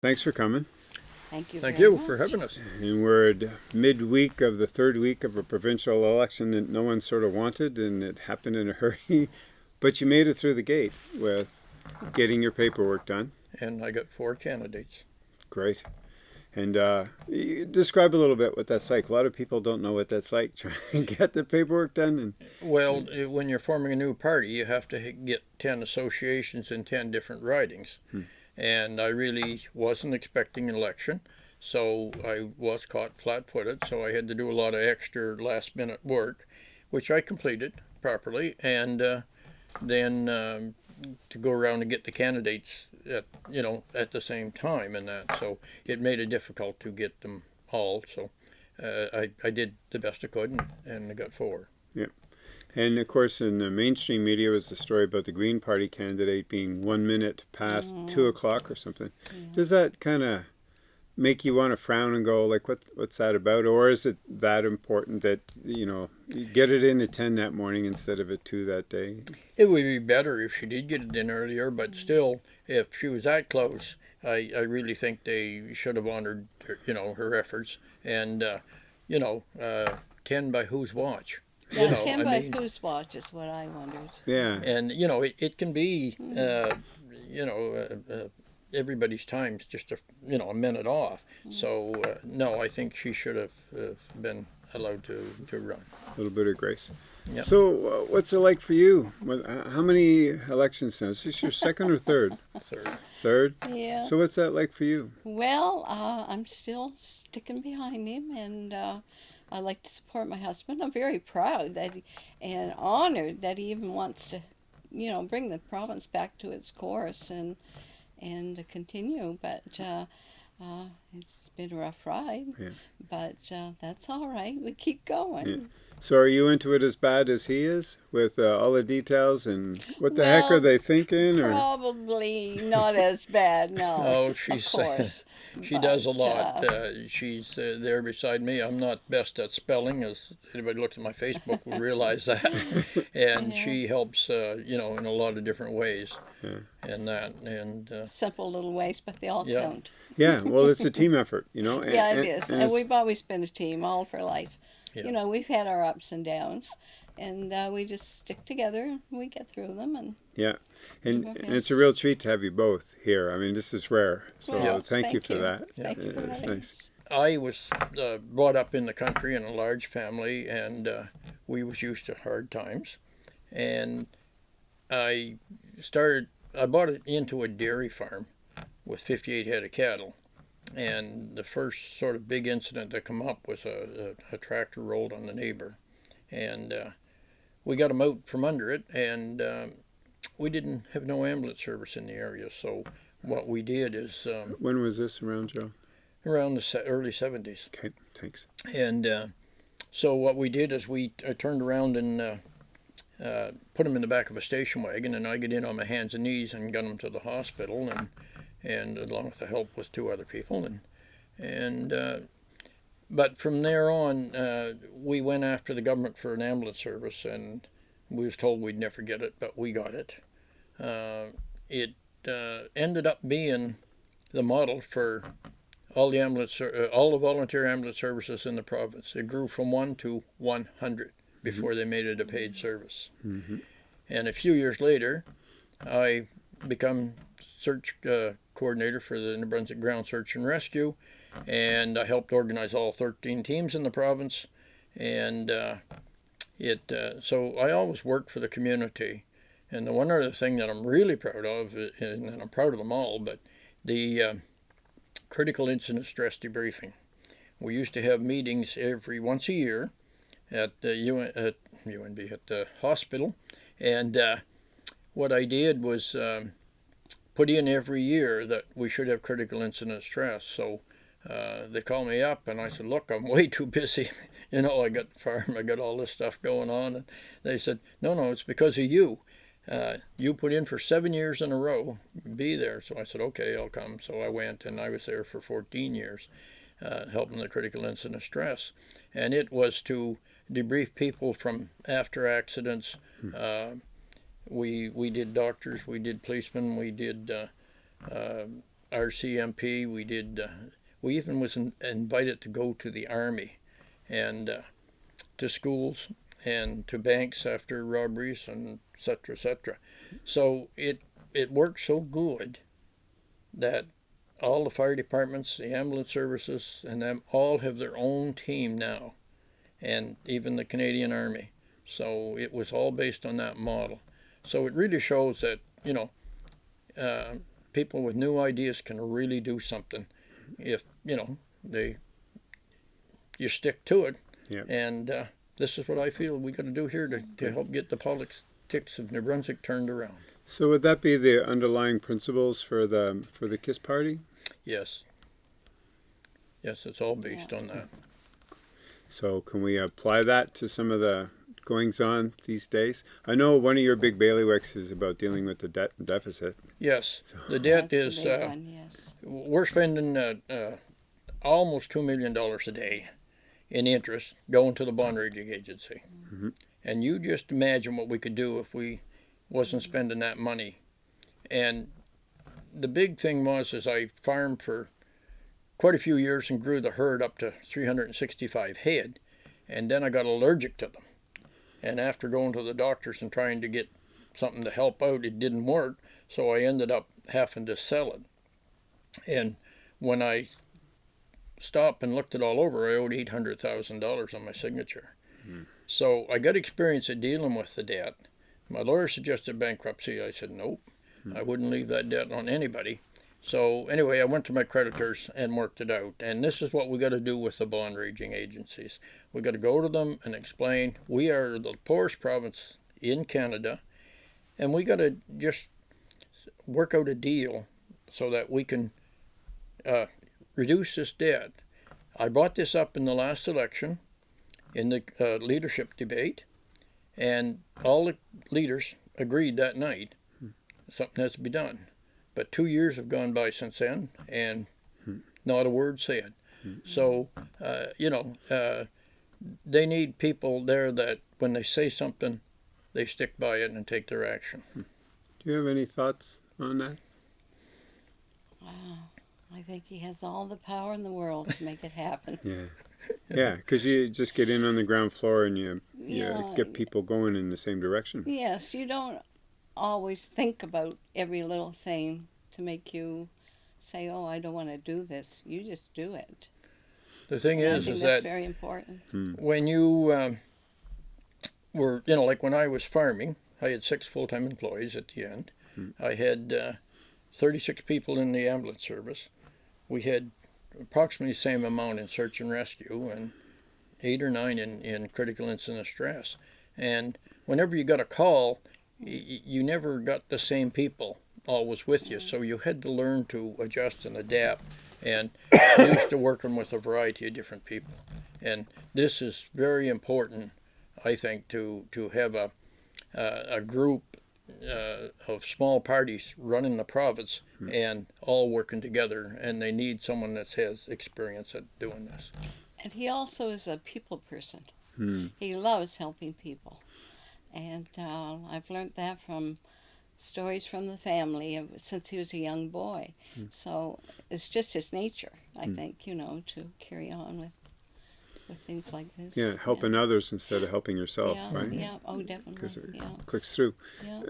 Thanks for coming. Thank you. Thank very you much. for having us. And we're at midweek of the third week of a provincial election that no one sort of wanted, and it happened in a hurry. But you made it through the gate with getting your paperwork done. And I got four candidates. Great. And uh, describe a little bit what that's like. A lot of people don't know what that's like trying to get the paperwork done. And Well, eh, when you're forming a new party, you have to get 10 associations in 10 different ridings. And I really wasn't expecting an election, so I was caught flat footed, so I had to do a lot of extra last minute work, which I completed properly. And uh, then um, to go around and get the candidates at you know at the same time and that so it made it difficult to get them all so uh, I, I did the best I could and, and I got four and of course, in the mainstream media was the story about the Green Party candidate being one minute past two o'clock or something. Does that kind of make you want to frown and go like, what what's that about? Or is it that important that you know you get it in at ten that morning instead of at two that day? it would be better if she did get it in earlier but still if she was that close I, I really think they should have honored her, you know her efforts and uh, you know uh, 10 by whose watch Yeah, you know ten I by mean, whose watch is what I wondered. Yeah. and you know it, it can be uh, you know uh, uh, everybody's time's just a you know a minute off so uh, no i think she should have uh, been allowed to, to run A little bit of grace. Yep. So, uh, what's it like for you? What, uh, how many elections now? Is this your second or third? third Third. Yeah. So, what's that like for you? Well, uh, I'm still sticking behind him, and uh, I like to support my husband. I'm very proud that he, and honored that he even wants to, you know, bring the province back to its course and and to continue. But uh, uh, it's been a rough ride. Yeah. But uh, that's all right. We keep going. Yeah. So, are you into it as bad as he is with uh, all the details and what the heck are they thinking? Or Probably not as bad. No. Oh, she's of course. she does a lot. uh, Uh, she's uh, there beside me. I'm not best at spelling, as anybody looks at my Facebook will realize that. and Yeah. she helps, uh, you know, in a lot of different ways, Yeah. and that, and uh, simple little ways, but they all Yeah. count. yeah, well, it's a team effort, you know. and- Yeah, it and- is. and And we've always been a team, all for life. Yeah. You know, we've had our ups and downs, and uh, we just stick together and we get through them. And Yeah, and, and it's a real treat to have you both here. I mean, this is rare. So, Well, thank, you for that. Thank you for It's nice. I was uh, brought up in the country in a large family, and uh, we was used to hard times. And I started. I bought it into a dairy farm with 58 head of cattle. And the first sort of big incident to come up was a, a, a tractor rolled on the neighbor, and uh, we got him out from under it. And um, we didn't have no ambulance service in the area, so what we did is um, When was this around, Joe? around the early 70s. Okay, thanks. And uh, so what we did is we I turned around and uh, uh, put him in the back of a station wagon, and I get in on my hands and knees and got him to the hospital, and and along with the help with two other people, and and uh, but from there on, uh, we went after the government for an ambulance service, and we was told we'd never get it, but we got it. Uh, it uh, ended up being the model for all the ambulance, uh, all the volunteer ambulance services in the province. It grew from one to 100 before they made it a paid service. hmm And a few years later, I become search uh, coordinator for the New Brunswick Ground Search and Rescue, and I helped organize all 13 teams in the province. And uh, it uh, so I always worked for the community. And the one other thing that I'm really proud of, uh, and I'm proud of them all, but the uh, critical incident stress debriefing. We used to have meetings every once a year at the UN, at UNB at the hospital, and uh, what I did was um, put in every year that we should have critical incident stress. So uh, they called me up, and I said, "Look, I'm way too busy. you know, I got the farm, I got all this stuff going on." And they said, "No, no, it's because of you." Uh, you put in for seven years in a row, be there. So I said, okay, I'll come. So I went and I was there for 14 years, uh, helping the critical incident stress. And it was to debrief people from after accidents. Uh, we, we did doctors, we did policemen, we did uh, uh, RCMP. We did. Uh, we even was in, invited to go to the army, and uh, to schools and to banks after robberies and et cetera, et cetera. So it it worked so good that all the fire departments, the ambulance services, and them all have their own team now, and even the Canadian Army. So it was all based on that model. So it really shows that you know uh, people with new ideas can really do something if you know they you stick to it. Yep. And uh, this is what I feel we got to do here to, to help get the politics of New Brunswick turned around. So would that be the underlying principles for the for the Kiss Party? Yes. Yes, it's all based on that. So can we apply that to some of the goings on these days? I know one of your big bailiwicks is about dealing with the debt deficit. Yes, the debt That's is. a big Uh, one, yes. we're spending uh, uh, almost two million dollars a day in interest going to the bond rating agency, Mhm. and you just imagine what we could do if we wasn't spending that money. And the big thing was, is I farmed for quite a few years and grew the herd up to 365 head, and then I got allergic to them. And after going to the doctors and trying to get something to help out, it didn't work. So I ended up having to sell it. And when I stopped and looked it all over, I owed eight hundred thousand dollars on my signature. Hmm. So I got experience at dealing with the debt. My lawyer suggested bankruptcy. I said nope. Hmm. I wouldn't leave that debt on anybody. So anyway, I went to my creditors and worked it out. And this is what we got to do with the bond rating agencies. We got to go to them and explain we are the poorest province in Canada, and we got to just work out a deal so that we can uh, reduce this debt. I brought this up in the last election in the uh, leadership debate, and all the leaders agreed that night something has to be done. But two years have gone by since then, and not a word said. So, uh, you know, uh, they need people there that when they say something, they stick by it and take their action. Do you have any thoughts on that? Wow. I think he has all the power in the world to make it happen. Yeah. Yeah, because you just get in on the ground floor and you, you Yeah. get people going in the same direction. Yes, you don't always think about every little thing to make you say, "Oh, I don't want to do this." You just do it. The thing And I is, think is that's that very important. when you um, were, you know, like when I was farming, I had six full time employees at the end. I had uh, 36 people in the ambulance service. We had approximately the same amount in search and rescue and eight or nine in, in critical incident stress. And whenever you got a call, y- you never got the same people always with you. So you had to learn to adjust and adapt and used to working with a variety of different people. And this is very important, I think, to, to have a, uh, a group uh, of small parties running the province and all working together. And they need someone that has experience at doing this. And he also is a people person. Hmm. He loves helping people, and uh, I've learned that from stories from the family of, since he was a young boy. Hmm. So it's just his nature, I think, you know, to carry on with with things like this. Yeah, helping others instead of helping yourself, Yeah, right? yeah, oh, definitely. Because it Yeah, clicks through. yeah.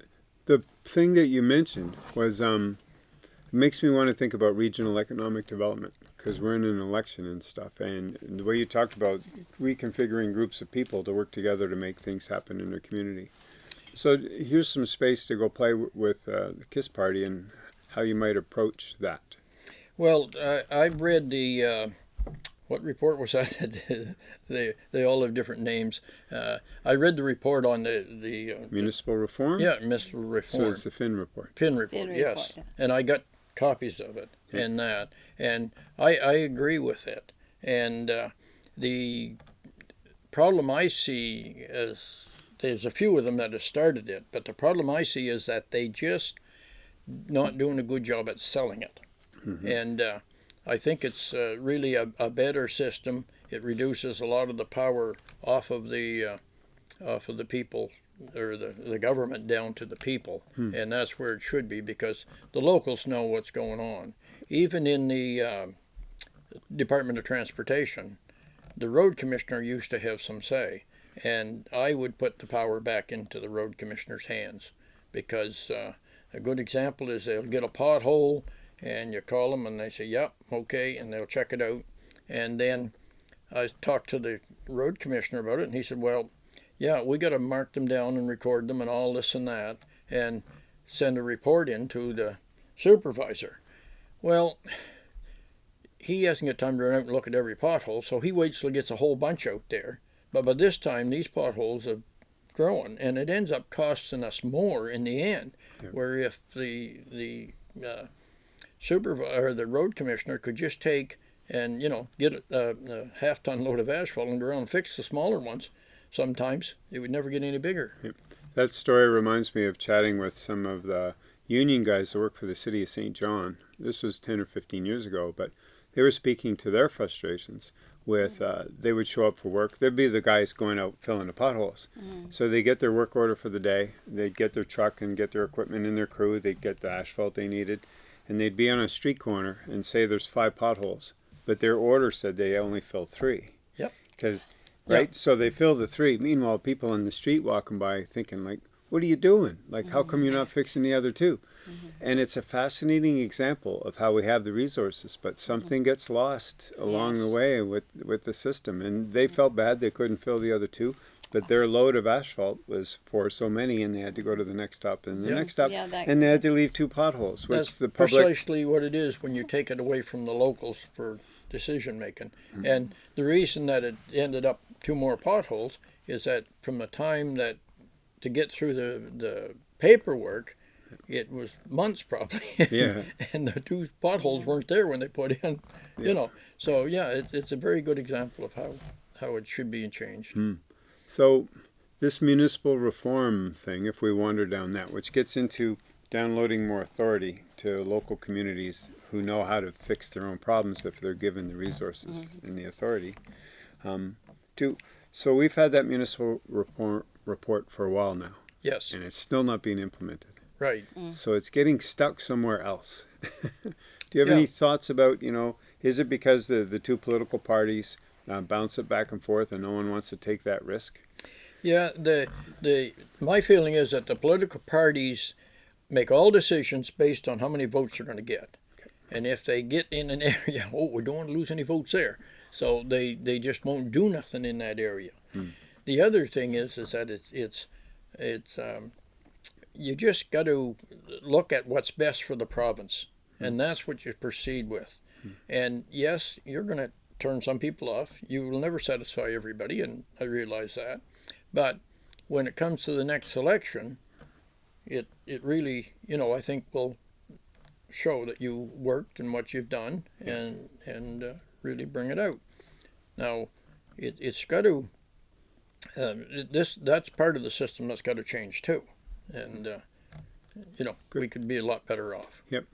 The thing that you mentioned was um, it makes me want to think about regional economic development because we're in an election and stuff. And the way you talked about reconfiguring groups of people to work together to make things happen in their community. So here's some space to go play w- with uh, the Kiss Party and how you might approach that. Well, I I've read the uh, what report was that? they they all have different names. Uh, I read the report on the the uh, Municipal reform? yeah Miss So it's the Finn report. Finn report. Finn yes, report, yeah. and I got copies of it and that, and I I agree with it. And uh, the problem I see is there's a few of them that have started it, but the problem I see is that they just not doing a good job at selling it. And uh, I think it's uh, really a, a better system. It reduces a lot of the power off of the uh, off of the people or the, the government down to the people, and that's where it should be because the locals know what's going on. Even in the uh, Department of Transportation, the road commissioner used to have some say, and I would put the power back into the road commissioner's hands because uh, a good example is they'll get a pothole and you call them and they say, "Yep, okay," and they'll check it out, and then I talked to the road commissioner about it, and he said, "Well, yeah, we got to mark them down and record them and all this and that, and send a report in to the supervisor." Well, he hasn't got time to run out and look at every pothole, so he waits till he gets a whole bunch out there. But by this time, these potholes have grown, and it ends up costing us more in the end. Yeah. Where if the the uh, supervisor, the road commissioner, could just take and you know get a, a half ton load of asphalt and go around and fix the smaller ones, sometimes it would never get any bigger. That story reminds me of chatting with some of the union guys that work for the city of Saint John. This was 10 or 15 years ago, but they were speaking to their frustrations with uh, they would show up for work. They'd be the guys going out filling the potholes. So they get their work order for the day. They'd get their truck and get their equipment and their crew. They'd get the asphalt they needed, and they'd be on a street corner and say there's five potholes, but their order said they only filled three. Yep. Because Yeah. right, so they fill the three. Meanwhile, people in the street walking by thinking like, "What are you doing? Like, how come you're not mm-hmm. fixing the other 2 mm-hmm. And it's a fascinating example of how we have the resources, but something mm-hmm. gets lost along the way with with the system. And they felt bad they couldn't fill the other two, but their load of asphalt was for so many, and they had to go to the next stop and the Yeah. next stop, Yeah, that- and they had to leave two potholes, which That's the public. precisely what it is when you take it away from the locals for decision making. And the reason that it ended up two more potholes is that from the time that to get through the the paperwork, it was months probably. Yeah. and the two potholes weren't there when they put in. You know, so yeah, it, it's a very good example of how how it should be changed. So, this municipal reform thing, if we wander down that, which gets into downloading more authority to local communities who know how to fix their own problems if they're given the resources and the authority. Um, do so. We've had that municipal report report for a while now, Yes, and it's still not being implemented. right. So it's getting stuck somewhere else. Do you have Yeah. any thoughts about, you know, is it because the, the two political parties uh, bounce it back and forth and no one wants to take that risk? Yeah, the the my feeling is that the political parties make all decisions based on how many votes they're going to get, and if they get in an area, oh, we don't want to lose any votes there, so they they just won't do nothing in that area. The other thing is is that it's it's it's um, you just got to look at what's best for the province, and that's what you proceed with. And yes, you're going to turn some people off. You will never satisfy everybody, and I realize that. But when it comes to the next election, it it really, you know, I think will show that you worked and what you've done, and and uh, really bring it out. Now, it it's got to. Um, this that's part of the system that's got to change too, and uh, you know we could be a lot better off. Yep.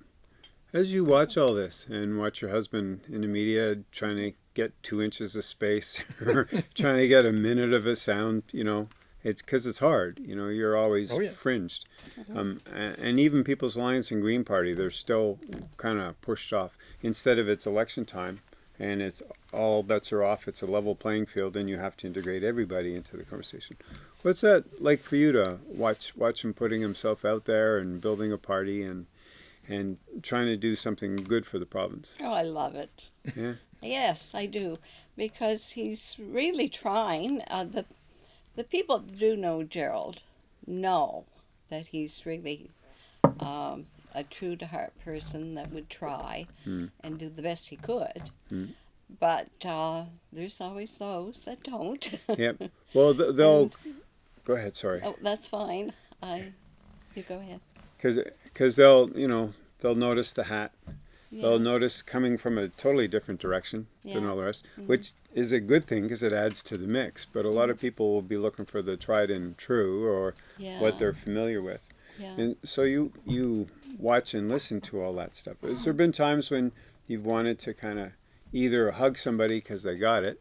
As you watch all this and watch your husband in the media trying to get two inches of space or trying to get a minute of a sound, you know, it's because it's hard. You know, you're always Oh, yeah. fringed. Um, a- and even People's Alliance and Green Party, they're still kind of pushed off. Instead of it's election time and it's all bets are off, it's a level playing field and you have to integrate everybody into the conversation. What's that like for you to watch watch him putting himself out there and building a party and and trying to do something good for the province. Oh, I love it. Yeah. Yes, I do, because he's really trying. Uh, the the people do know Gerald know that he's really um, a true to heart person that would try Hmm. and do the best he could. Hmm. But uh, there's always those that don't. Yep. Well, th- they'll go ahead. Sorry, oh, that's fine. I you go ahead. because because they'll you know they'll notice the hat. Yeah. They'll notice coming from a totally different direction than all the rest, which is a good thing because it adds to the mix. But a lot of people will be looking for the tried and true or yeah. what they're familiar with. Yeah. And so you you watch and listen to all that stuff. Has there been times when you've wanted to kind of either hug somebody because they got it,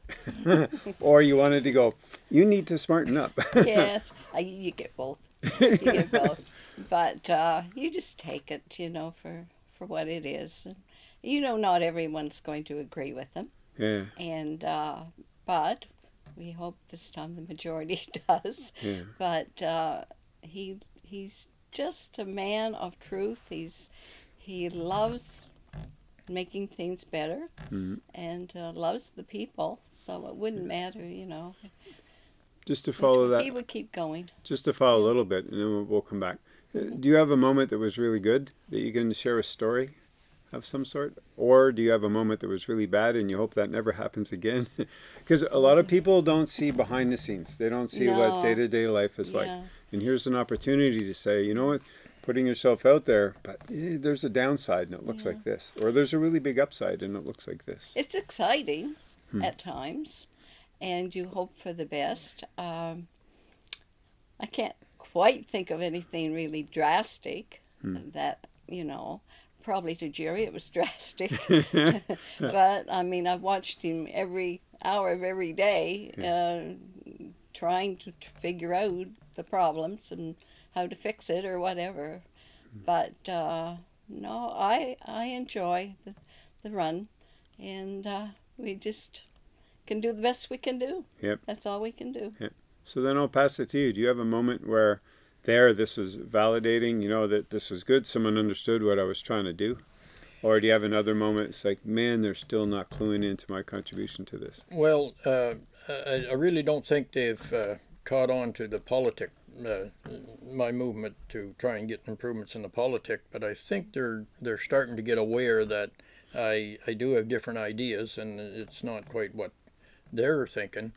or you wanted to go, you need to smarten up? yes, I, you get both. You get both. But uh, you just take it, you know, for, for what it is. And, you know, not everyone's going to agree with them. Yeah. and uh, but we hope this time the majority does. Yeah. But uh, he he's just a man of truth. He's he loves making things better Mhm. and uh, loves the people. So it wouldn't matter, you know. Just to follow that, He would keep going. just to follow a little bit, and then we'll, we'll come back. Uh, Do you have a moment that was really good that you can share a story of some sort, or do you have a moment that was really bad and you hope that never happens again? Because a lot of people don't see behind the scenes; they don't see what day to day life is like. Yeah. And here's an opportunity to say, you know what, putting yourself out there, but eh, there's a downside and it looks like this, or there's a really big upside and it looks like this. It's exciting at times, and you hope for the best. Um, I can't quite think of anything really drastic that, you know, probably to Jerry it was drastic. but I mean, I've watched him every hour of every day uh, trying to, to figure out the problems and how to fix it or whatever. But uh, no, I I enjoy the, the run, and uh, we just can do the best we can do. Yep. That's all we can do. Yep. So then I'll pass it to you. Do you have a moment where there this was validating, you know, that this was good, someone understood what I was trying to do? Or do you have another moment, it's like, man, they're still not cluing into my contribution to this? Well, uh, I, I really don't think they've uh, caught on to the politic, uh, my movement to try and get improvements in the politic, but I think they're they're starting to get aware that I I do have different ideas and it's not quite what they're thinking,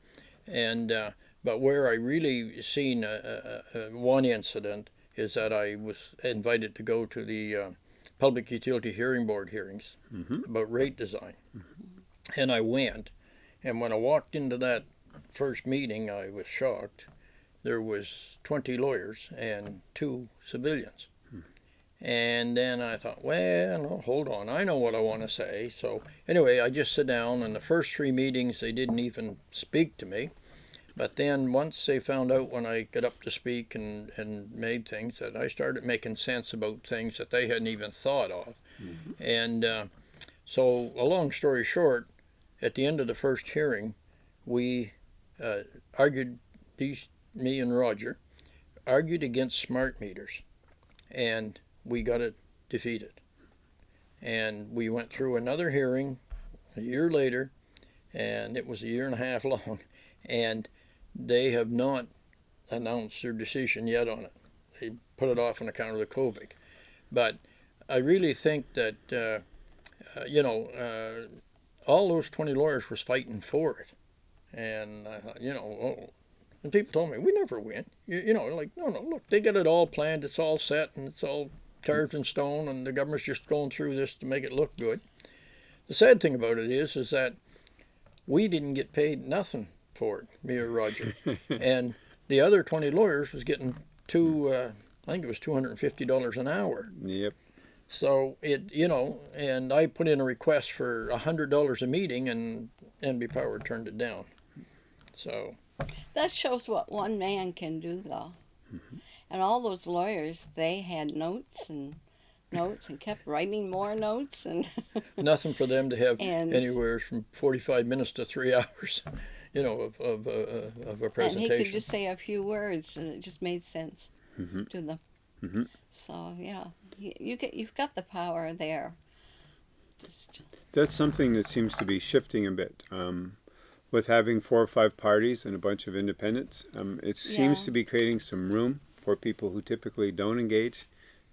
and uh, but where I really seen a, a, a, one incident is that I was invited to go to the uh, Public Utility Hearing Board hearings about rate design, and I went. And when I walked into that first meeting, I was shocked. There was 20 lawyers and two civilians. And then I thought, well, no, hold on, I know what I want to say. So anyway, I just sit down. And the first three meetings, they didn't even speak to me. But then once they found out when I got up to speak and, and made things that I started making sense about things that they hadn't even thought of. And uh, so, a long story short, at the end of the first hearing, we uh, argued, these, me and Roger, argued against smart meters, and we got it defeated. And we went through another hearing a year later, and it was a year and a half long, and they have not announced their decision yet on it. They put it off on account of the COVID. But I really think that, uh, uh, you know, uh, all those 20 lawyers was fighting for it. And I thought, you know, oh. and people told me, we never win. You, you know, like, no, no, look, they got it all planned, it's all set, and it's all carved in stone, and the government's just going through this to make it look good. The sad thing about it is, is that we didn't get paid nothing for it, me or Roger. and the other 20 lawyers was getting two, uh, I think it was $250 an hour. Yep. So it, you know, and I put in a request for hundred dollars a meeting, and NB Power turned it down. So That shows what one man can do, though. And all those lawyers, they had notes and notes and kept writing more notes and nothing for them to have And- anywhere from forty-five minutes to three hours, you know, of of, uh, uh, of a presentation and he could just say a few words and it just made sense to them. Mhm. So yeah, you, you get you've got the power there. Just That's something that seems to be shifting a bit. Um, with having four or five parties and a bunch of independents, um, it seems to be creating some room for people who typically don't engage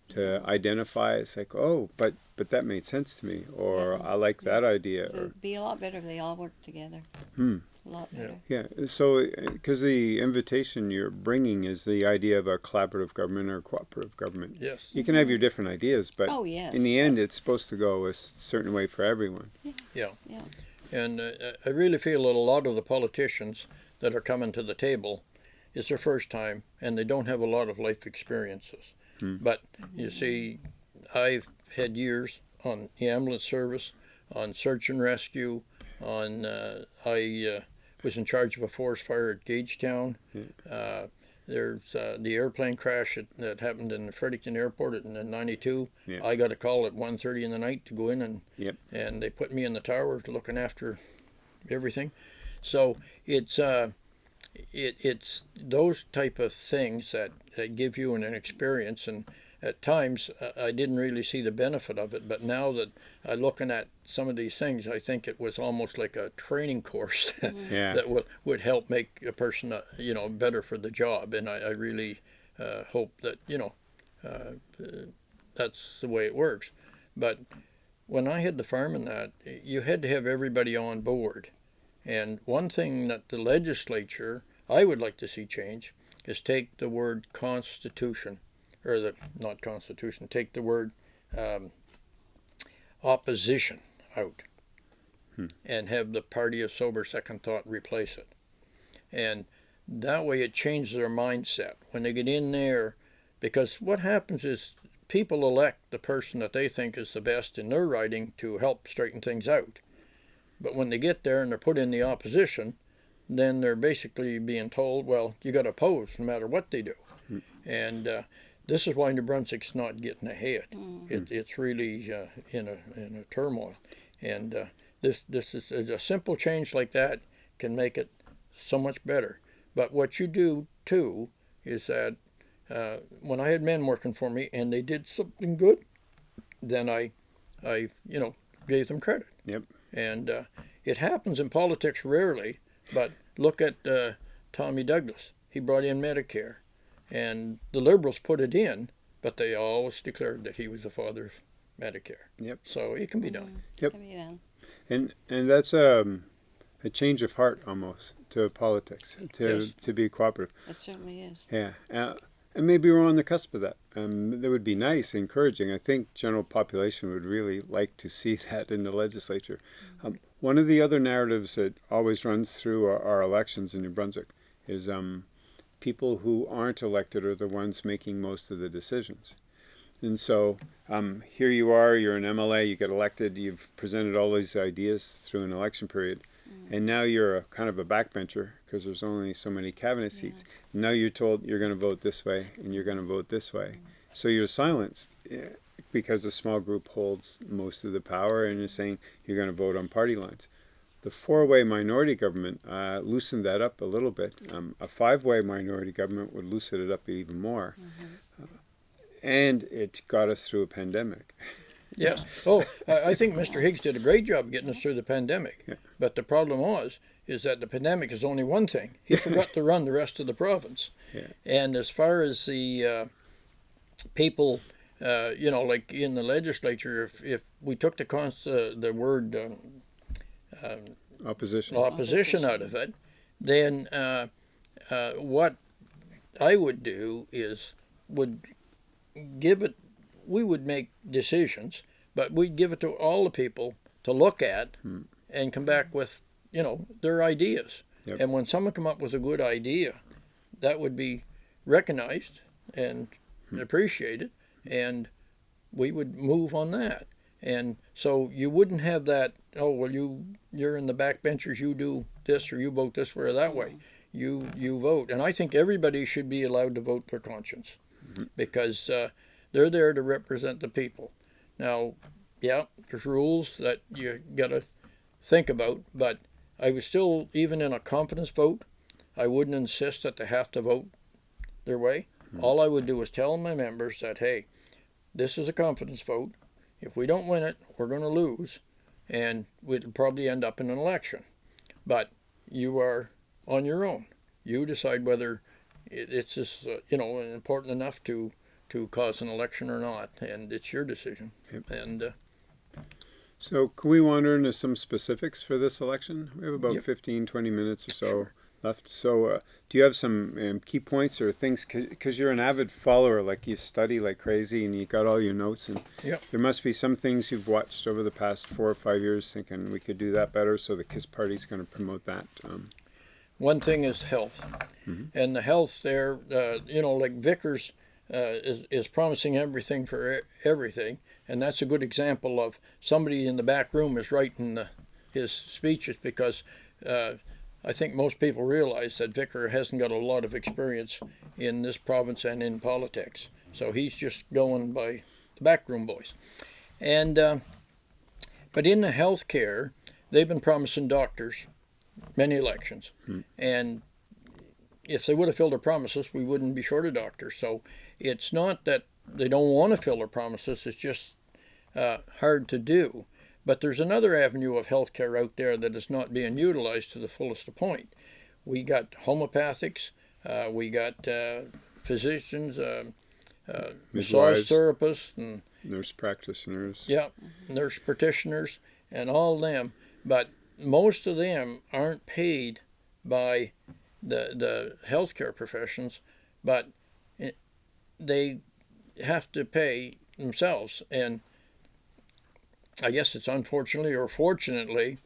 to identify. It's like, oh, but but that made sense to me, or I like that idea. it'd be a lot better if they all worked together. Hmm. A lot better. yeah, so because the invitation you're bringing is the idea of a collaborative government or cooperative government. yes. You can have your different ideas, but Oh yes. in the end, it's supposed to go a certain way for everyone. yeah, yeah. And uh, I really feel that a lot of the politicians that are coming to the table, it's their first time, and they don't have a lot of life experiences. But you see, I've had years on the ambulance service, on search and rescue, on uh, I uh, was in charge of a forest fire at Gagetown. Uh, there's uh, the airplane crash that, that happened in Fredericton Airport in '92. Yeah. I got a call at 1:30 in the night to go in and Yep. and they put me in the tower looking after everything. So it's uh, it, it's those type of things that, that give you an, an experience and at times uh, I didn't really see the benefit of it, but now that I'm looking at some of these things, I think it was almost like a training course Yeah. that would, would help make a person, uh, you know, better for the job. And I, I really uh, hope that, you know, uh, uh, that's the way it works. But when I had the farm in that, you had to have everybody on board. And one thing that the legislature, I would like to see change, is take the word constitution, or the, not constitution, take the word um, opposition out and have the party of sober second thought replace it. And that way it changes their mindset when they get in there because what happens is people elect the person that they think is the best in their riding to help straighten things out. But when they get there and they're put in the opposition, then they're basically being told, well, you got to oppose no matter what they do. And uh, this is why New Brunswick's not getting ahead. It, it's really uh, in a in a turmoil, and uh, this this is a simple change like that can make it so much better. But what you do too is that uh, when I had men working for me and they did something good, then I, I you know gave them credit. Yep. And uh, it happens in politics rarely, but look at uh, Tommy Douglas. He brought in Medicare, and the Liberals put it in, but they always declared that he was the father of Medicare. Yep. So it can be done. Yep. Can be done. And and that's um, a change of heart almost to politics to Yes. to be cooperative. It certainly is. Yeah. Uh, and maybe we're on the cusp of that. Um, that would be nice, encouraging. I think general population would really like to see that in the legislature. Um, one of the other narratives that always runs through our, our elections in New Brunswick is um, people who aren't elected are the ones making most of the decisions. And so um, here you are, you're an MLA, you get elected, you've presented all these ideas through an election period, and now you're a kind of a backbencher because there's only so many cabinet seats. Now you're told you're going to vote this way and you're going to vote this way. So you're silenced eh, because a small group holds most of the power and you're saying you're going to vote on party lines. The four-way minority government uh, loosened that up a little bit. Um, a five-way minority government would loosen it up even more. Uh, and it got us through a pandemic. Yes. Oh, I I think Mr. Higgs did a great job getting us through the pandemic. Yeah. But the problem was, is that the pandemic is only one thing. He forgot to run the rest of the province. Yeah. And as far as the uh, people, uh, you know, like in the legislature, if, if we took the cons- uh, the word um, Opposition. opposition out of it, then uh, uh, what I would do is would give it. We would make decisions, but we'd give it to all the people to look at and come back with, you know, their ideas. Yep. And when someone come up with a good idea, that would be recognized and appreciated, and we would move on that. And so you wouldn't have that. Oh well, you you're in the backbenchers. You do this or you vote this way or that way. You you vote, and I think everybody should be allowed to vote their conscience, because uh, they're there to represent the people. Now, yeah, there's rules that you gotta think about, but I would still, even in a confidence vote, I wouldn't insist that they have to vote their way. All I would do is tell my members that, hey, this is a confidence vote. If we don't win it, we're going to lose, and we'll probably end up in an election. But you are on your own. You decide whether it's just, uh, you know important enough to to cause an election or not, and it's your decision. Yep. And uh, So can we wander into some specifics for this election? We have about Yep. 15, 20 minutes or so left. So uh, do you have some um, key points or things? Because you're an avid follower, like you study like crazy and you got all your notes. And Yep. there must be some things you've watched over the past four or five years thinking we could do that better. So the KISS Party's going to promote that. Um, One thing is health, and the health there, uh, you know, like Vickers uh, is is promising everything for e- everything, and that's a good example of somebody in the back room is writing the, his speeches because uh, I think most people realize that Vicar hasn't got a lot of experience in this province and in politics. So he's just going by the backroom boys. And uh, but in the health care, they've been promising doctors many elections, Hmm. and if they would have filled their promises, we wouldn't be short of doctors. So it's not that they don't want to fill their promises; it's just uh, hard to do. But there's another avenue of healthcare out there that is not being utilized to the fullest point. We got homeopathics, uh, we got uh, physicians, uh, uh, massage therapists, and Nurse practitioners. yeah, nurse practitioners, and all them. But most of them aren't paid by the the healthcare professions, but it, they have to pay themselves. And I guess it's unfortunately or fortunately,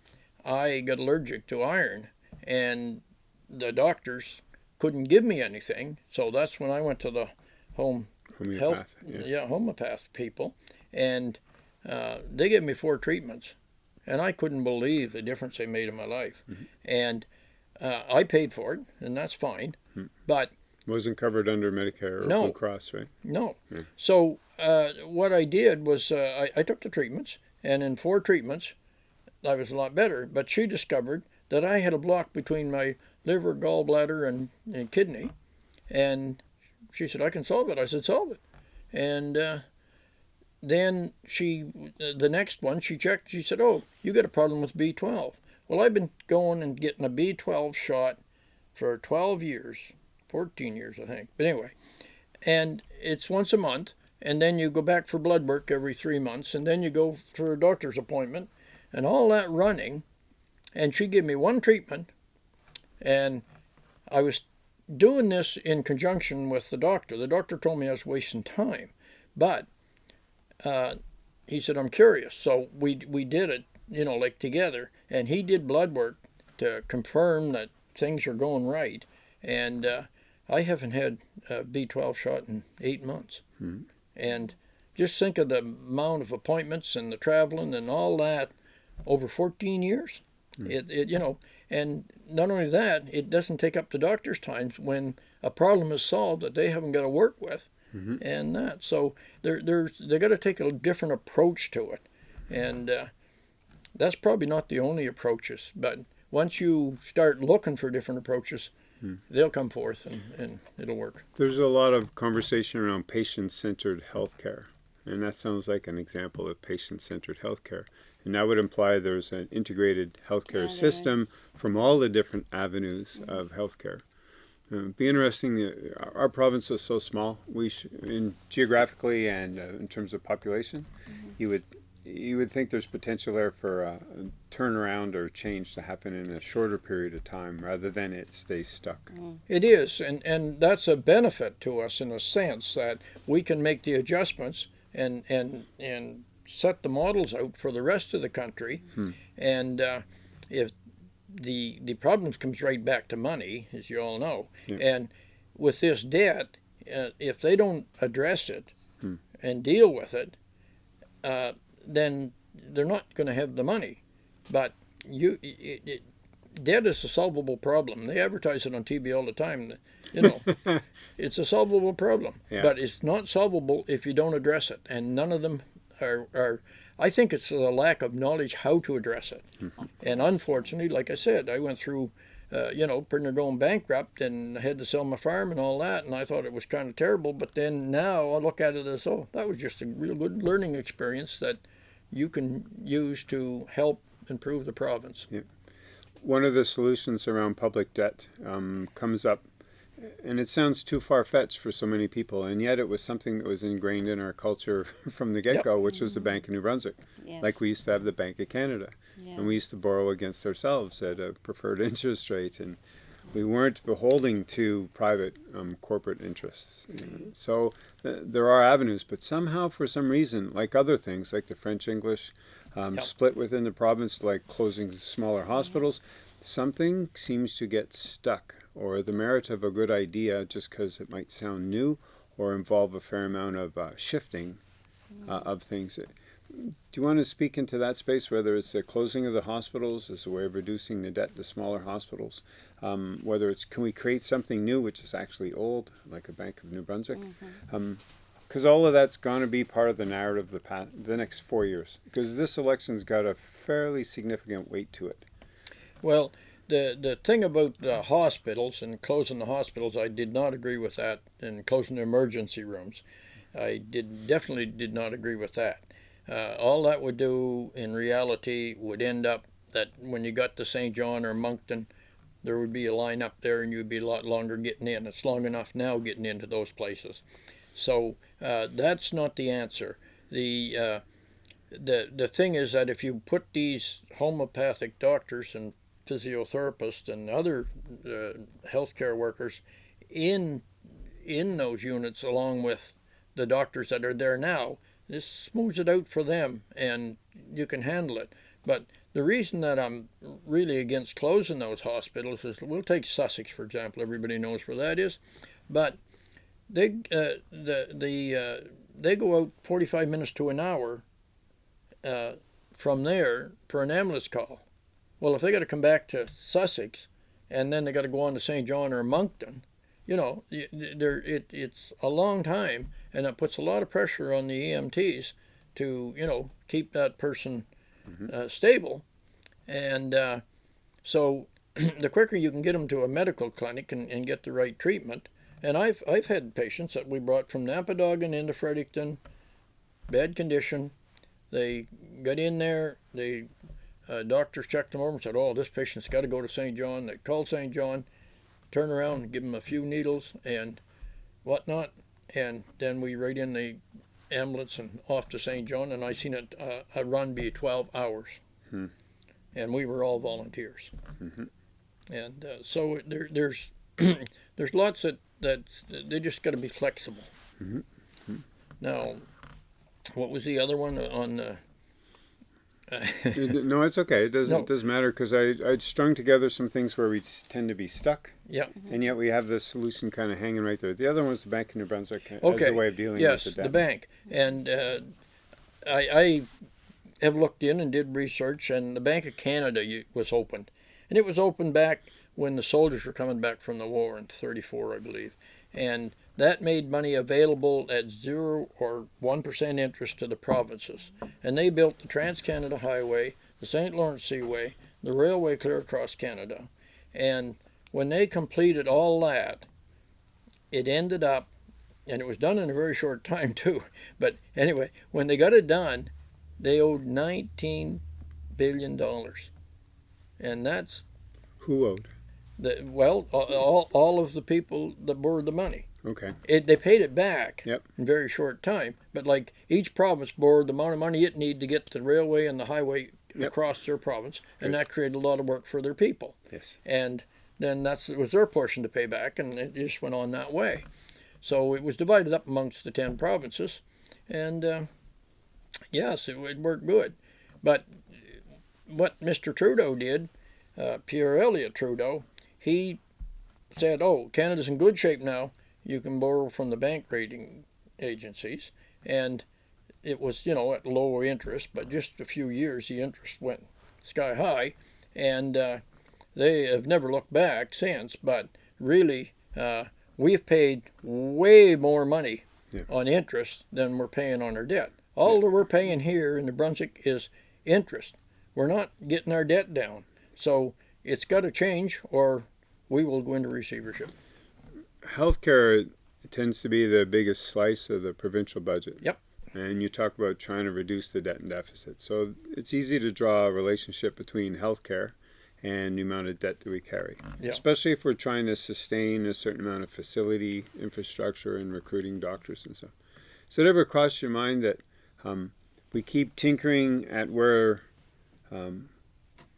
I got allergic to iron, and the doctors couldn't give me anything. So that's when I went to the home Homeopath. health, yeah. yeah, homeopath people, and uh, they gave me four treatments, and I couldn't believe the difference they made in my life. Mm-hmm. And uh, I paid for it, and that's fine. But Wasn't covered under Medicare or No. Blue Cross, right? no, Yeah. so uh, what I did was uh, I, I took the treatments, and in four treatments, I was a lot better. But she discovered that I had a block between my liver, gallbladder, and, and kidney, and she said I can solve it. I said solve it, and uh, then she the next one she checked. She said, "Oh, you got a problem with B12." Well, I've been going and getting a B12 shot for 12 years, 14 years, I think. But anyway, and it's once a month, and then you go back for blood work every three months, and then you go for a doctor's appointment, and all that running. And she gave me one treatment, and I was doing this in conjunction with the doctor. The doctor told me I was wasting time, but uh, he said I'm curious, so we we did it, you know, like together, and he did blood work to confirm that things are going right, and uh, I haven't had a B12 shot in eight months, Mhm. And just think of the amount of appointments and the traveling and all that over 14 years. It, it you know, and not only that, it doesn't take up the doctor's time when a problem is solved that they haven't got to work with, Mhm. and that. So there, there's they got to take a different approach to it, and uh, that's probably not the only approaches. But once you start looking for different approaches, they'll come forth and, and it'll work. There's a lot of conversation around patient-centered healthcare, and that sounds like an example of patient-centered healthcare. And that would imply there's an integrated healthcare Yeah, system is. from all the different avenues of healthcare. Uh, it'd be interesting. Uh, our- our province is so small. We, sh- in geographically and uh, in terms of population, you would you would think there's potential there for a, turnaround or change to happen in a shorter period of time rather than it stays stuck. It is, and, and that's a benefit to us in a sense that we can make the adjustments and and and set the models out for the rest of the country. Hmm. And uh, if the the problem comes right back to money, as you all know, Yeah. and with this debt, uh, if they don't address it Hmm. and deal with it, uh, then they're not going to have the money. But you, it, it, debt is a solvable problem. They advertise it on TV all the time. You know, it's a solvable problem, Yeah. but it's not solvable if you don't address it. And none of them are. are I think it's a lack of knowledge how to address it. And unfortunately, like I said, I went through, uh, you know, pretty near going bankrupt and I had to sell my farm and all that. And I thought it was kind of terrible. But then now I look at it as, oh, that was just a real good learning experience that you can use to help improve the province. one of the solutions around public debt um, comes up, and it sounds too far fetched for so many people, and yet it was something that was ingrained in our culture from the get go, which was the Bank of New Brunswick. Yes. Like we used to have the Bank of Canada, yeah. and we used to borrow against ourselves at a preferred interest rate, and we weren't beholding to private um, corporate interests. you know. So uh, there are avenues, but somehow, for some reason, like other things, like the French English um, Yep. split within the province, like closing smaller hospitals, something seems to get stuck, or the merit of a good idea, just because it might sound new or involve a fair amount of uh, shifting uh, of things. Do you want to speak into that space, whether it's the closing of the hospitals as a way of reducing the debt to smaller hospitals, um, whether it's can we create something new which is actually old, like a Bank of New Brunswick, because all of that's going to be part of the narrative the past, the next four years, because this election's got a fairly significant weight to it. Well, the the thing about the hospitals and closing the hospitals, I did not agree with that, and closing the emergency rooms, I did definitely did not agree with that. Uh, all that would do in reality would end up that when you got to Saint John or Moncton, there would be a line up there, and you'd be a lot longer getting in. It's long enough now getting into those places, so uh, that's not the answer. The uh, the the thing is that if you put these homeopathic doctors and physiotherapists and other uh, healthcare workers in in those units along with the doctors that are there now. This smooths it out for them, and you can handle it. But the reason that I'm really against closing those hospitals is we'll take Sussex for example. Everybody knows where that is, but they uh, the the uh, they go out 45 minutes to an hour uh, from there for an ambulance call. Well, if they got to come back to Sussex, and then they got to go on to Saint John or Moncton, you know, there it it's a long time, and it puts a lot of pressure on the EMTs to you know keep that person Mhm. uh, stable, and uh, so the quicker you can get them to a medical clinic and, and get the right treatment. And I've I've had patients that we brought from Napadogan into Fredericton, bad condition. They got in there. They uh, doctors checked them over and said, "Oh, this patient's got to go to Saint John." They called Saint John, turn around and give them a few needles and whatnot, and then we ride in the ambulance and off to Saint John. And I seen it uh, a run be 12 hours, Hmm. and we were all volunteers. Mhm. And uh, so there, there's there's lots that that they just got to be flexible. Mhm. Now, what was the other one on the? no, it's okay. It doesn't No. it doesn't matter because I I strung together some things where we tend to be stuck. Yeah. And yet we have the solution kind of hanging right there. The other one was the Bank of New Brunswick as Okay. a way of dealing yes, with the debt. the bank, and uh, I, I have looked in and did research, and the Bank of Canada was opened, and it was opened back when the soldiers were coming back from the war in '34, I believe, and that made money available at zero or one percent interest to the provinces, and they built the Trans Canada Highway, the St. Lawrence Seaway, the railway clear across Canada, and when they completed all that, it ended up and it was done in a very short time too. But anyway, when they got it done, they owed 19 billion dollars, and that's Who owed? the well, all, all of the people that borrowed the money. Okay. It, they paid it back Yep. in a very short time. But like each province borrowed the amount of money it needed to get the railway and the highway Yep. across their province, and Good. that created a lot of work for their people Yes. and then that's it was their portion to pay back, and it just went on that way. So it was divided up amongst the ten provinces, and uh, yes, it, it worked good. But what Mr. Trudeau did, uh, Pierre Elliott Trudeau, he said, "Oh, Canada's in good shape now. You can borrow from the bank rating agencies," and it was you know at lower interest, but just a few years the interest went sky high, and uh, they have never looked back since. But really, uh, we've paid way more money Yeah. on interest than we're paying on our debt. All that we're paying here in New Brunswick is interest. We're not getting our debt down. So it's got to change, or we will go into receivership. Healthcare tends to be the biggest slice of the provincial budget. Yep. And you talk about trying to reduce the debt and deficit. So it's easy to draw a relationship between healthcare and the amount of debt that we carry. Yeah. Especially if we're trying to sustain a certain amount of facility infrastructure and recruiting doctors and stuff. So it ever crossed your mind that um, we keep tinkering at where um,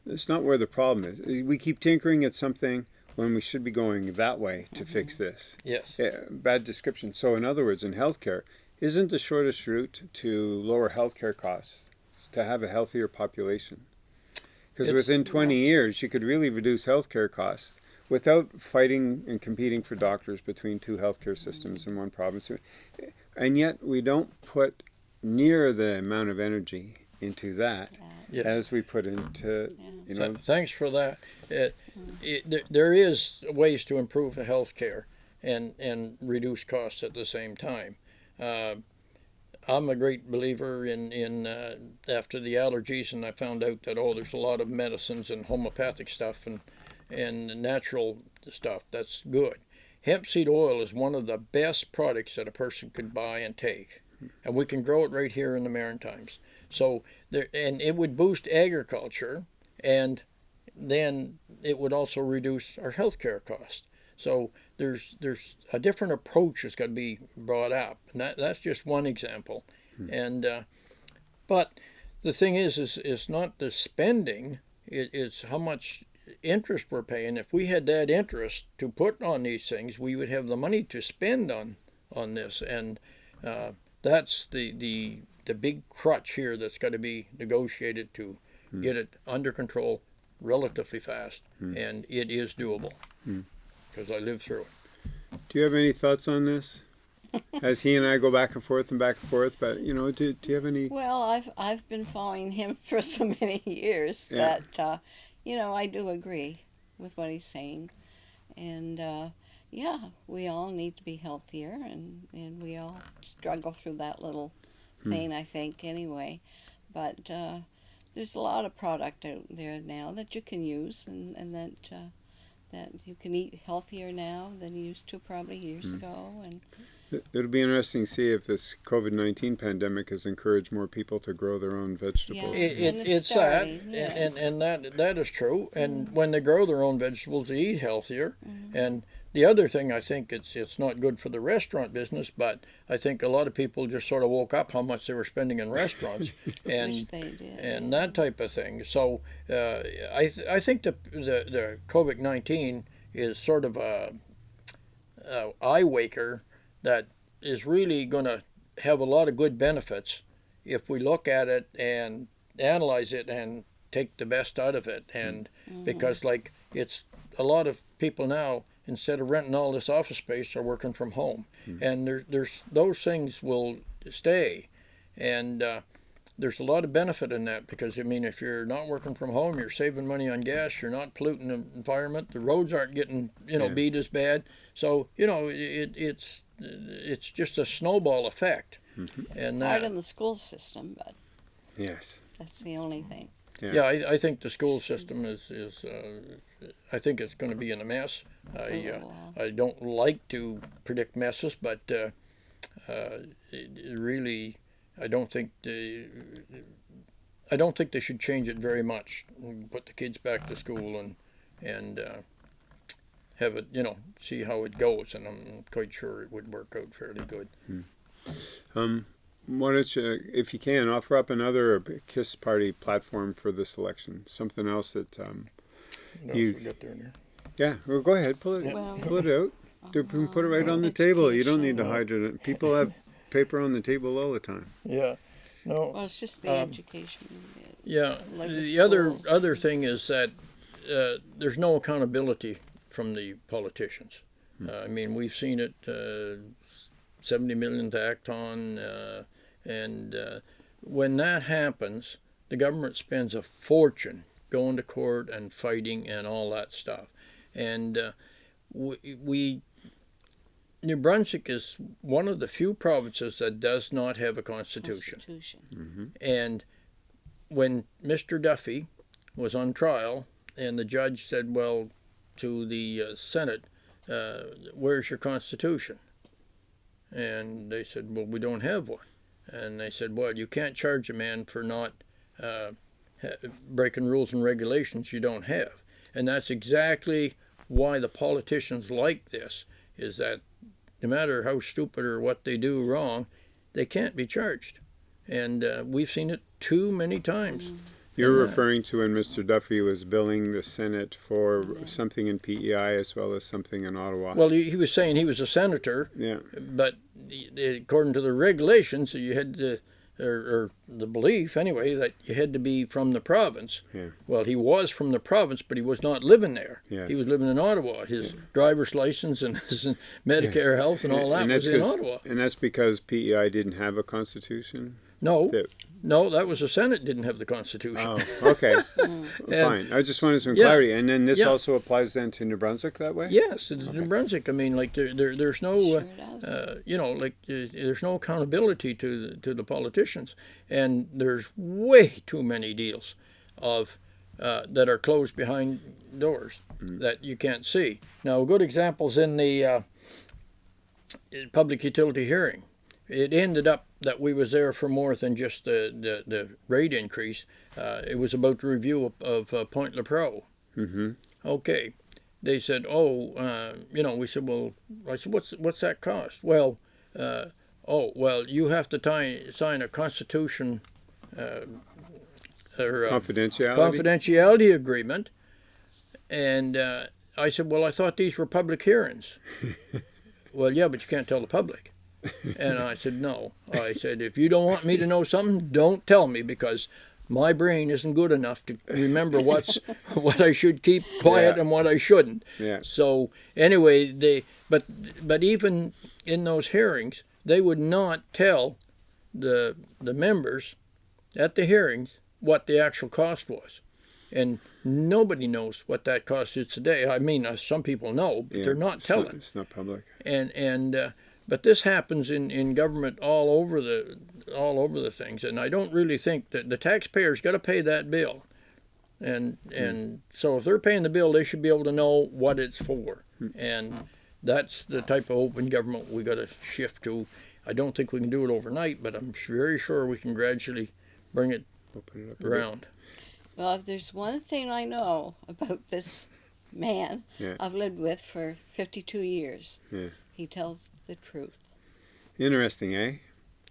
it's not where the problem is. We keep tinkering at something when we should be going that way to fix mm-hmm. this. Yes. Yeah, bad description. So, in other words, in healthcare, isn't the shortest route to lower healthcare costs to have a healthier population? Because within 20 years, you could really reduce healthcare costs without fighting and competing for doctors between two healthcare systems in one province. Eh, and yet, we don't put near the amount of energy into that Yes. as we put into, you know, Th- Thanks for that. It, it, there- there is ways to improve the health care and, and reduce costs at the same time. Uh, I'm a great believer in, in uh, after the allergies, and I found out that, oh, there's a lot of medicines and homeopathic stuff and, and natural stuff. That's good. Hemp seed oil is one of the best products that a person could buy and take. And we can grow it right here in the Maritimes. So there, and it would boost agriculture and then it would also reduce our healthcare costs. So there's there's a different approach that's got to be brought up, and that, that's just one example. And uh, but the thing is, is it's not the spending; it, it's how much interest we're paying. If we had that interest to put on these things, we would have the money to spend on on this, and uh, that's the the the big crutch here that's got to be negotiated to get it under control relatively fast, and it is doable because I lived through it. do you have any thoughts on this? As he and I go back and forth and back and forth, but you know, do, do you have any? Well, I've I've been following him for so many years Yeah. that uh, you know I do agree with what he's saying, and uh, yeah, we all need to be healthier, and and we all struggle through that little thing, I think, anyway. But uh, there's a lot of product out there now that you can use, and and that. Uh, that you can eat healthier now than you used to probably years ago, and It- It'll be interesting to see if this COVID nineteen pandemic has encouraged more people to grow their own vegetables. Yeah. It, it, the it's that, starving, and, yes. and, and that that is true. And when they grow their own vegetables, they eat healthier. And the other thing, I think it's it's not good for the restaurant business, but I think a lot of people just sort of woke up how much they were spending in restaurants, and and that type of thing. So uh, I th- I think the the, the COVID nineteen is sort of a, a eye waker that is really going to have a lot of good benefits if we look at it and analyze it and take the best out of it. And because like it's a lot of people now instead of renting all this office space are working from home, and there's there's those things will stay, and uh, there's a lot of benefit in that because I mean, if you're not working from home, you're saving money on gas. You're not polluting the environment. The roads aren't getting you know Yeah. beat as bad. So you know it, it's it's just a snowball effect, and hard in the school system, but Yes. that's the only thing. Yeah. yeah, I, I think the school system is is uh, I think it's going to be in a mess. for a I uh. I don't like to predict messes, but uh, uh, it, it really, I don't think they, I don't think they should change it very much. Put the kids back to school and and uh, have it, you know, see how it goes, and I'm quite sure it would work out fairly good. Um, why don't you, if you can, offer up another Kiss Party platform for this election? Something else that, um, What else You- we got there now? yeah. Well, go ahead, pull it, Well- pull it out. Do, put it right on the table. You don't need to hide it. People have paper on the table all the time. Yeah, no, Well, it's just the Um, education. bit. Yeah, like the the other other thing is that uh, there's no accountability from the politicians. Uh, I mean, we've seen it. Uh, Seventy million to Atcon, uh, and uh, when that happens, the government spends a fortune going to court and fighting and all that stuff. And uh, we, we New Brunswick is one of the few provinces that does not have a constitution. Constitution. And when Mr. Duffy was on trial, and the judge said, Well, to the uh, Senate, uh, where's your Constitution? And they said, Well, we don't have one. And they said, Well, you can't charge a man for not uh, ha- breaking rules and regulations you don't have. And that's exactly why the politicians like this, is that no matter how stupid or what they do wrong, they can't be charged. And uh, we've seen it too many times. You're uh, referring to when Mr. Duffy was billing the Senate for something in PEI as well as something in Ottawa. Well, he, he was saying he was a senator, yeah. but the- the- according to the regulations, you had to, or, or the belief anyway, that you had to be from the province. Yeah. Well, he was from the province, but he was not living there. Yeah. He was living in Ottawa. His driver's license and his Medicare health and all that and was in Ottawa. And that's because PEI didn't have a constitution. No, that- no, that was the Senate didn't have the Constitution. Oh, okay, And- fine. I just wanted some Yeah. clarity, and then this Yeah. also applies then to New Brunswick that way. Yes, it's New Brunswick. I mean, like there, there there's no, Sure uh, uh, you know, like uh, there's no accountability to the, to the politicians, and there's way too many deals of uh, that are closed behind doors that you can't see. Now, good examples in the uh, public utility hearing. It ended up that we was there for more than just the the, the rate increase. Uh, it was about the review of, of uh, Point Lepreau. Mm-hmm. Okay. They said, oh, uh, you know, we said, well, I said, what's what's that cost? Well, uh, oh, well, you have to tie, sign a constitution uh, or uh, Confidentiality. confidentiality agreement. And uh, I said, well, I thought these were public hearings. well, yeah, but you can't tell the public. And I said, no. I said, if you don't want me to know something, don't tell me because my brain isn't good enough to remember what's what I should keep quiet Yeah. and what I shouldn't. Yeah. So anyway, they but but even in those hearings, they would not tell the the members at the hearings what the actual cost was, and nobody knows what that cost is today. I mean, uh, some people know, but Yeah, they're not it's telling. It's not public. And and uh, but this happens in, in government all over the all over the things, and I don't really think that the taxpayers got to pay that bill, and hmm. and so if they're paying the bill, they should be able to know what it's for, hmm. and that's the type of open government we got to shift to. I don't think we can do it overnight, but I'm very sure we can gradually bring it Open it up. around. Well, if there's one thing I know about this man Yeah. I've lived with for 52 years, Yeah. He tells the truth. Interesting, eh?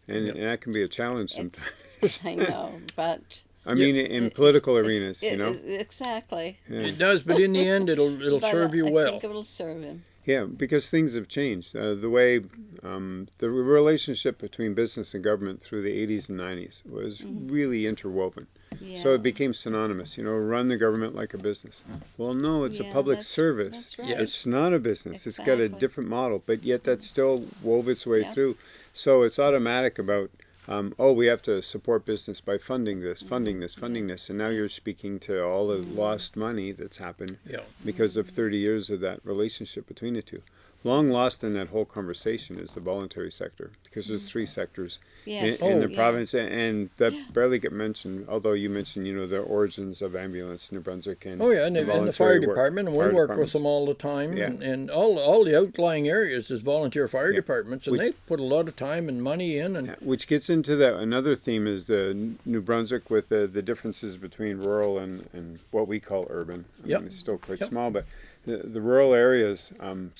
And, Yep. and that can be a challenge sometimes. It's, I know, but I mean, in it's- political it's- arenas, you know. exactly. Yeah. It does, but in the end, it'll it'll serve you I well. I think it'll serve him. Yeah, because things have changed. Uh, the way um, the relationship between business and government through the 80s and 90s was really interwoven. Yeah. So it became synonymous. You know, run the government like a business. Well, no, it's Yeah, a public that's- service. that's right. Yes. It's not a business. It's got a different model, but yet that mm-hmm. still wove its way Yeah. through. So it's automatic about, um, oh, we have to support business by funding this, mm-hmm. funding this, funding this. And now you're speaking to all the lost money that's happened Yeah. because of mm-hmm. 30 years of that relationship between the two. Long lost in that whole conversation is the voluntary sector because there's three sectors Yes. in, in Oh. the yeah. province, and, and that barely get mentioned. Although you mentioned, you know, the origins of ambulance, New Brunswick, and Oh yeah, and, the- and the fire work- department, and we work with them all the time, Yeah. and, and all all the outlying areas is volunteer fire Yeah. departments, and Which- they put a lot of time and money in, and Yeah, which gets into the another theme is the New Brunswick with the, the differences between rural and, and what we call urban. I Yep. mean, it's still quite Yep. small, but the, the rural areas um,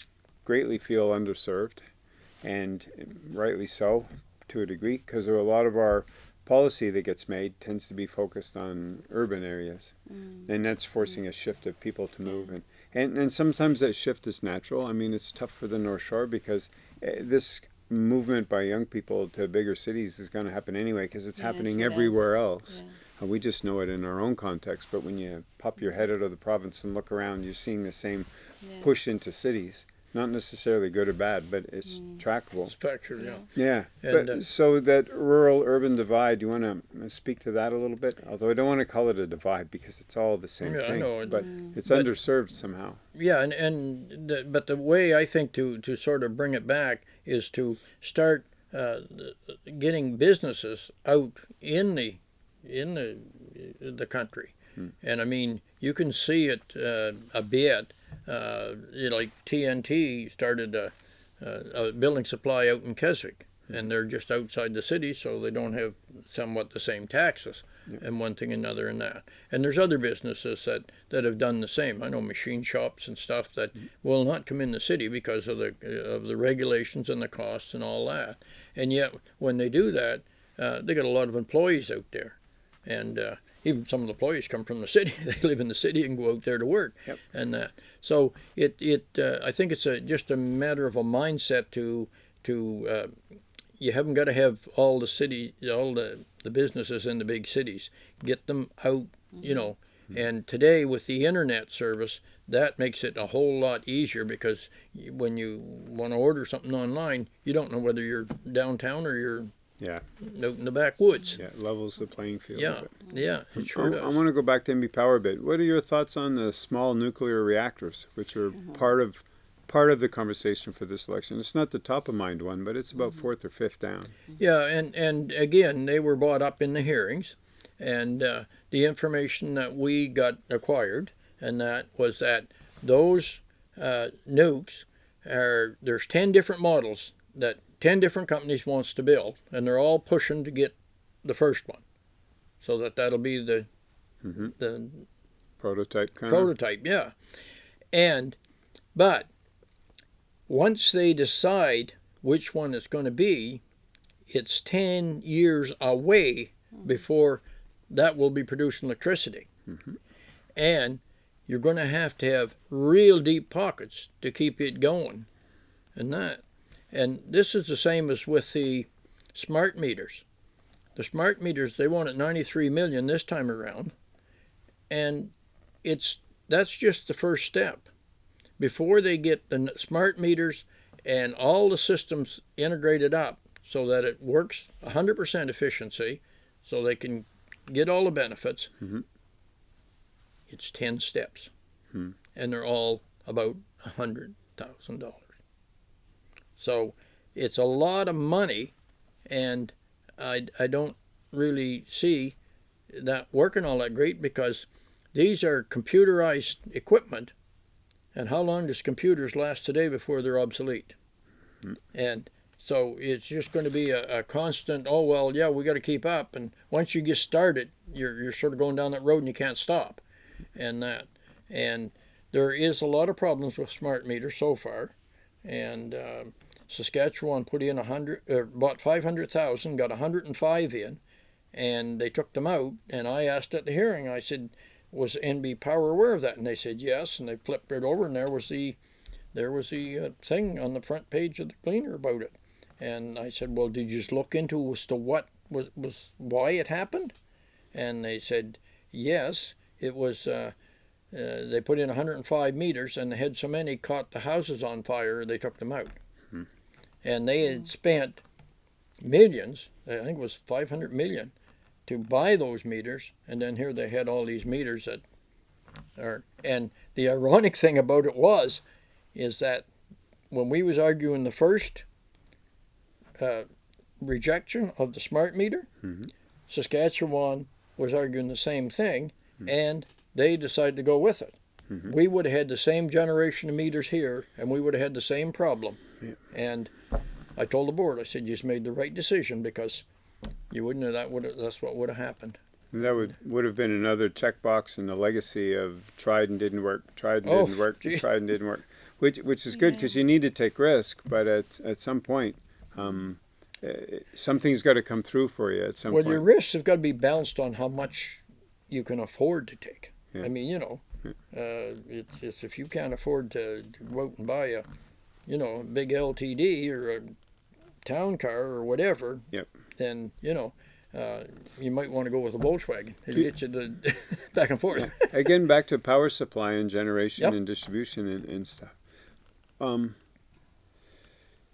greatly feel underserved, and rightly so to a degree, because a lot of our policy that gets made tends to be focused on urban areas, and that's forcing a shift of people to move. And, and, and sometimes that shift is natural. I mean, it's tough for the North Shore because uh, this movement by young people to bigger cities is going to happen anyway because it's Yes, happening is. everywhere else. Yeah. Uh, we just know it in our own context, but when you pop your head out of the province and look around, you're seeing the same Yes. push into cities. Not necessarily good or bad, but it's Mm. trackable. it's factual, yeah. Yeah. And, but uh, so that rural urban divide, do you want to speak to that a little bit? Although I don't want to call it a divide because it's all the same Yeah, I thing. know it- But it's But- underserved somehow. Yeah, and and the, but the way I think to to sort of bring it back is to start uh, getting businesses out in the in the the country, and I mean you can see it uh, a bit. Uh, you know, like TNT started a, a, a building supply out in Keswick, and they're just outside the city, so they don't have somewhat the same taxes. And one thing, another, and that. And there's other businesses that, that have done the same. I know machine shops and stuff that will not come in the city because of the of the regulations and the costs and all that. And yet, when they do that, uh, they got a lot of employees out there, and uh, even some of the employees come from the city. they live in the city and go out there to work, Yep. and that. So it it uh, I think it's a just a matter of a mindset to to uh, you haven't got to have all the city all the the businesses in the big cities get them out you know and today with the internet service that makes it a whole lot easier because when you want to order something online you don't know whether you're downtown or you're Yeah. out in the backwoods. Yeah, it levels the playing field. Yeah, yeah, it sure I, does. I want to go back to NB Power a bit. What are your thoughts on the small nuclear reactors, which are part of part of the conversation for this election? It's not the top of mind one, but it's about fourth or fifth down. Yeah, and, and again, they were brought up in the hearings, and uh, the information that we got acquired, and that was that those uh, nukes are there's ten different models that ten different companies wants to build, and they're all pushing to get the first one, so that that'll be the Mhm. the Prototype kind of. prototype, yeah. And but once they decide which one it's going to be, it's 10 years away before that will be producing electricity. And you're going to have to have real deep pockets to keep it going. And that and this is the same as with the smart meters. The smart meters they want at 93 million this time around. And it's that's just the first step. Before they get the smart meters and all the systems integrated up so that it works 100% efficiency, so they can get all the benefits, Mhm. it's 10 steps. Hmm. And they're all about $100,000. So it's a lot of money, and I, I don't really see that working all that great because these are computerized equipment, and how long does computers last today before they're obsolete? And so it's just going to be a, a constant. Oh well, yeah, we got to keep up. And once you get started, you're you're sort of going down that road and you can't stop, and that. And there is a lot of problems with smart meters so far, and um Saskatchewan put in a hundred, uh, bought five hundred thousand, got hundred and five in, and they took them out. And I asked at the hearing, I said, was NB Power aware of that? And they said yes. And they flipped it over, and there was the, there was the uh, thing on the front page of the Cleaner about it. And I said, well, did you just look into as to what was was why it happened? And they said yes, it was. Uh, uh, they put in 105 meters, and they had so many caught the houses on fire, they took them out. And they had spent millions, I think it was 500 million, to buy those meters, and then here they had all these meters that are. And the ironic thing about it was, is that when we was arguing the first uh, rejection of the smart meter, Mhm. Saskatchewan was arguing the same thing, and they decided to go with it. Mhm. We would have had the same generation of meters here, and we would have had the same problem. Yeah. And I told the board, I said, you just made the right decision because you wouldn't have that would have, that's what would have happened. And that would would have been another checkbox in the legacy of tried and didn't work, tried and Oh, didn't work, gee. tried and didn't work, which which is good because you need to take risk, but at at some point, um, uh, something's got to come through for you at some Well, point. Well, your risks have got to be balanced on how much you can afford to take. Yeah. I mean, you know, uh, it's it's if you can't afford to, to go out and buy a, you know, a big LTD or a town car or whatever. Yep. Then you know, uh, you might want to go with a Volkswagen. It'll get you the back and forth. Again, back to power supply and generation Yep. and distribution and, and stuff. Um,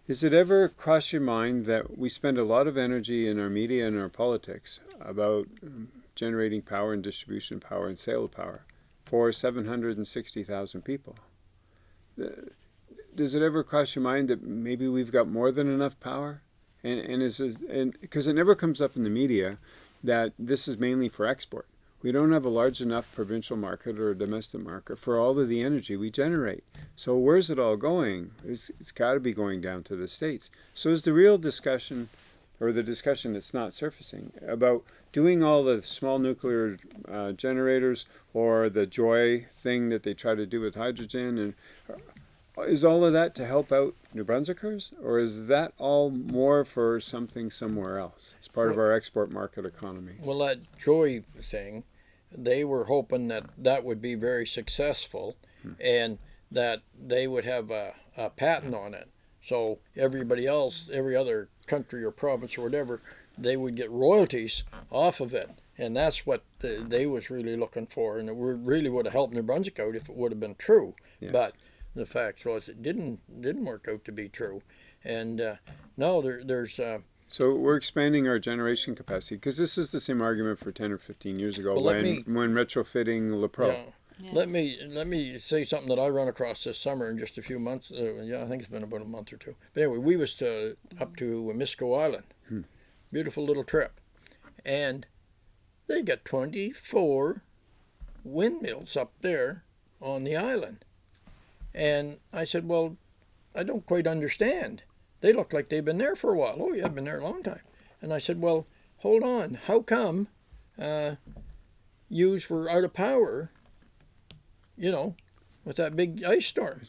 is it ever crossed your mind that we spend a lot of energy in our media and our politics about um, generating power and distribution power and sale of power for 760,000 people? Uh, Does it ever cross your mind that maybe we've got more than enough power? And, and is and because it never comes up in the media that this is mainly for export. We don't have a large enough provincial market or a domestic market for all of the energy we generate. So where's it all going? It's, it's got to be going down to the states. So is the real discussion, or the discussion that's not surfacing, about doing all the small nuclear uh, generators or the joy thing that they try to do with hydrogen, and is all of that to help out New Brunswickers, or is that all more for something somewhere else? It's part of our export market economy. Well, that joy thing, they were hoping that that would be very successful hmm. and that they would have a, a patent on it. So everybody else, every other country or province or whatever, they would get royalties off of it. And that's what the, they was really looking for. And it really would have helped New Brunswick out if it would have been true. Yes. But the facts was it didn't didn't work out to be true. And uh, no, there, there's uh, So we're expanding our generation capacity because this is the same argument for 10 or 15 years ago Well, when, me- when retrofitting Lepreau. Yeah. Yeah. Let me let me say something that I run across this summer in just a few months. Uh, yeah, I think it's been about a month or two. But anyway, we was uh, up to Miscou Island, beautiful little trip, and they got twenty four windmills up there on the island, and I said, well, I don't quite understand. They look like they've been there for a while. Oh, yeah, I've been there a long time. And I said, well, hold on. How come uh, yous were out of power you know, with that big ice storm.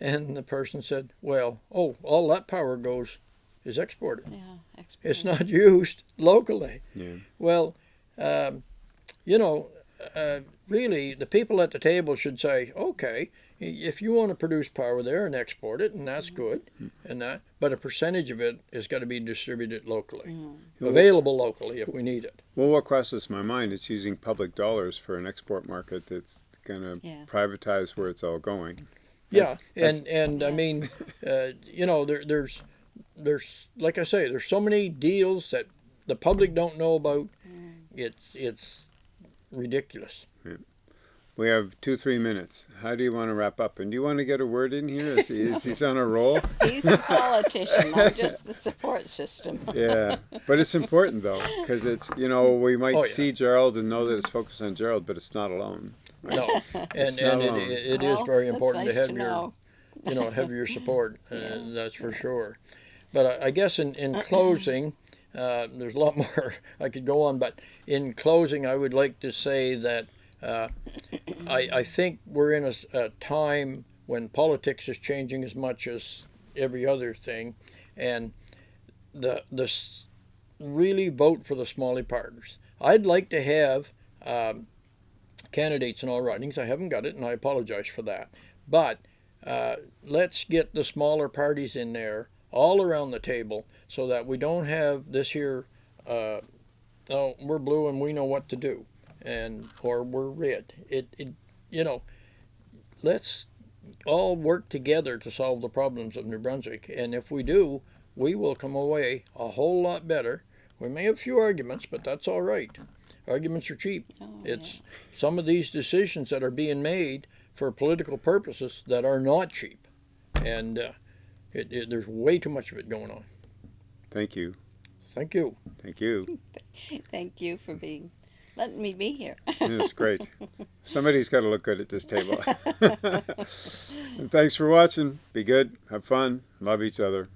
And the person said, well, oh, all that power goes is exported. Yeah, exported. It's not used locally. Yeah. Well, um, you know, uh, really, the people at the table should say, okay, if you want to produce power there and export it, and that's mm-hmm. good, and that, but a percentage of it has got to be distributed locally, mm-hmm. available locally if we need it. Well, what crosses my mind is using public dollars for an export market that's going to Yeah. privatize where it's all going. Yeah, That's- and and I mean, uh, you know, there, there's there's like I say, there's so many deals that the public don't know about. Mm. It's it's ridiculous. We have two, three minutes. How do you want to wrap up? And do you want to get a word in here? Is, he, is he's on a roll? He's a politician. I'm just the support system. Yeah, but it's important though, because it's you know we might Oh, yeah. see Gerald and know that it's focused on Gerald, but it's not alone. No, and It's and not it, alone. it is Well, very important nice to have to your know. you know have your support. Uh, Yeah. That's for sure. But I, I guess in in closing, uh, there's a lot more I could go on. But in closing, I would like to say that uh, I I think we're in a time when politics is changing as much as every other thing, and the the really vote for the smalley partners. I'd like to have. Um, candidates in all ridings. I haven't got it, and I apologize for that. But uh, let's get the smaller parties in there all around the table so that we don't have this here. Uh, oh, we're blue and we know what to do, and or we're red. It, it, you know, let's all work together to solve the problems of New Brunswick. And if we do, we will come away a whole lot better. We may have a few arguments, but that's all right. Arguments are cheap. Oh, It's some of these decisions that are being made for political purposes that are not cheap, and uh, it, it, there's way too much of it going on. Thank you, Thank you. thank you. Thank you for being, letting me be here. It's great. Somebody's got to look good at this table. and thanks for watching. Be good, have fun, love each other.